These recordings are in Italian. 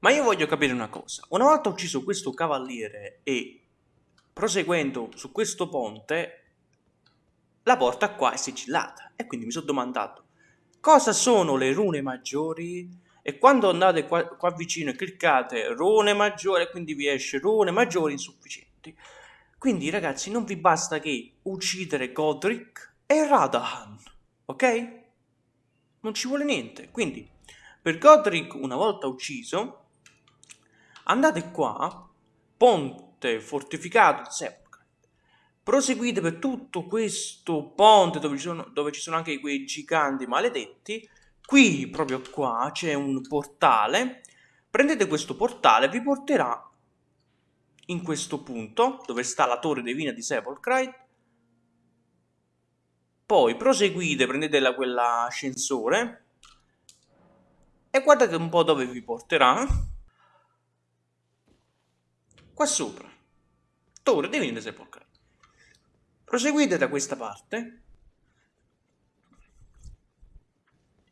Ma io voglio capire una cosa. Una volta ucciso questo cavaliere e proseguendo su questo ponte, la porta qua è sigillata. E quindi mi sono domandato, cosa sono le rune maggiori? E quando andate qua, qua vicino e cliccate rune maggiori, quindi vi esce rune maggiori insufficienti. Quindi ragazzi non vi basta che uccidere Godric e Radahan, ok? Non ci vuole niente. Quindi per Godric una volta ucciso andate qua, ponte fortificato Sepulcre. Proseguite per tutto questo ponte dove ci, sono, dove ci sono anche quei giganti maledetti. Qui, proprio qua, c'è un portale. Prendete questo portale, vi porterà in questo punto, dove sta la torre divina di Sepulcrite. Poi proseguite, prendete la, quell'ascensore e guardate un po' dove vi porterà. Qua sopra. Torre di Sepulcrite. Proseguite da questa parte.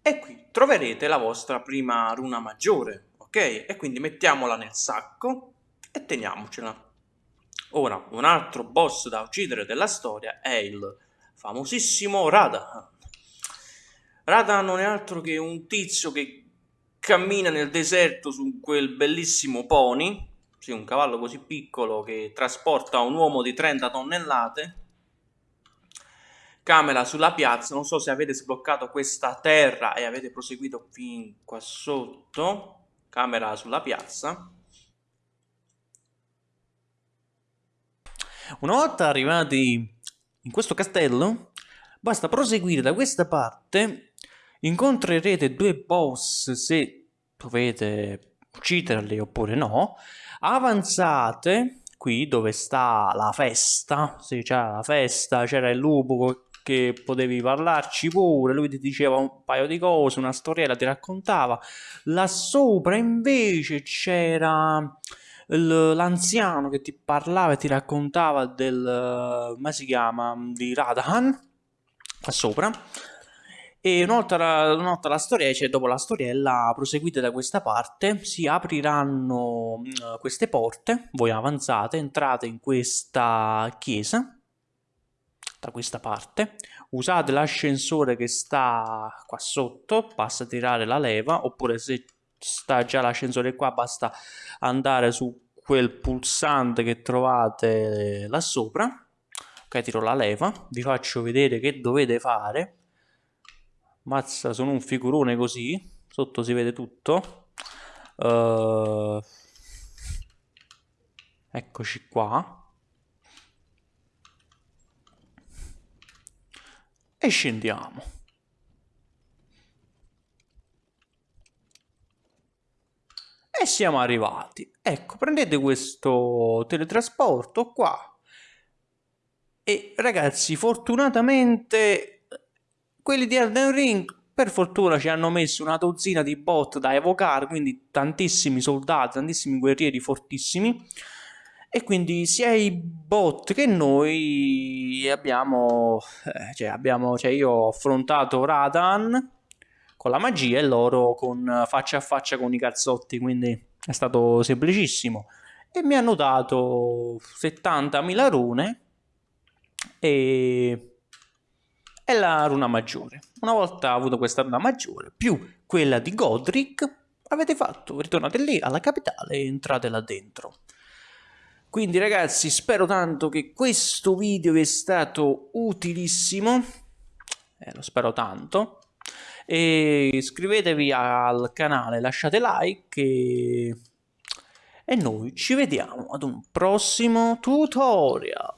E qui troverete la vostra prima runa maggiore, ok? E quindi mettiamola nel sacco e teniamocela. Ora, un altro boss da uccidere della storia è il famosissimo Radahan. Radahan non è altro che un tizio che cammina nel deserto su quel bellissimo pony, sì, un cavallo così piccolo che trasporta un uomo di 30 tonnellate, camera sulla piazza, non so se avete sbloccato questa terra e avete proseguito fin qua sotto, camera sulla piazza, Una volta arrivati in questo castello, basta proseguire da questa parte, incontrerete due boss se dovete ucciderli oppure no, avanzate qui dove sta la festa, sì c'era la festa, c'era il lupo che potevi parlarci pure, lui ti diceva un paio di cose, una storiella ti raccontava, là sopra invece c'era l'anziano che ti parlava e ti raccontava del, come si chiama, di Radahan, qua sopra, e una volta, la, storia, cioè dopo la storiella, proseguite da questa parte, si apriranno queste porte, voi avanzate, entrate in questa chiesa, da questa parte, usate l'ascensore che sta qua sotto, basta tirare la leva, oppure se sta già l'ascensore qua, basta andare su quel pulsante che trovate là sopra. Ok, tiro la leva, vi faccio vedere che dovete fare. Mazza, sono un figurone così, sotto si vede tutto. Uh, eccoci qua. E scendiamo. E siamo arrivati. Ecco, prendete questo teletrasporto qua. E ragazzi, fortunatamente quelli di Elden Ring per fortuna ci hanno messo una dozzina di bot da evocare, quindi tantissimi soldati, tantissimi guerrieri fortissimi. E quindi sia i bot che noi abbiamo, eh, cioè, abbiamo, cioè io ho affrontato Radan con la magia e loro con faccia a faccia con i cazzotti, quindi è stato semplicissimo. E mi hanno dato 70.000 rune e... e la runa maggiore. Una volta avuto questa runa maggiore, più quella di Godric, avete fatto, ritornate lì alla capitale e entrate là dentro. Quindi ragazzi spero tanto che questo video vi è stato utilissimo, eh, lo spero tanto, e iscrivetevi al canale, lasciate like e... e noi ci vediamo ad un prossimo tutorial.